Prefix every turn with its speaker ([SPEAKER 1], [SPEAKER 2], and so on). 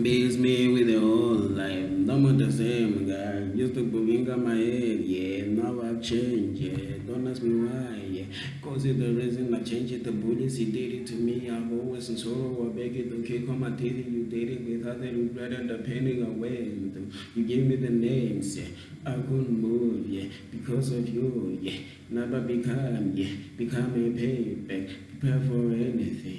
[SPEAKER 1] Beats me with the whole life. No more the same guy. Used to be in my head, yeah. Now I've changed, yeah. Don't ask me why, yeah. Cause it's the reason I changed it. The bullets he did it to me. I've always in sorrow. I beg it to kick on my teeth. You did it without the regret and the painting away. You gave me the names, yeah. I couldn't move, yeah. Because of you, yeah. Never become, yeah. Become a payback. Prepare for anything.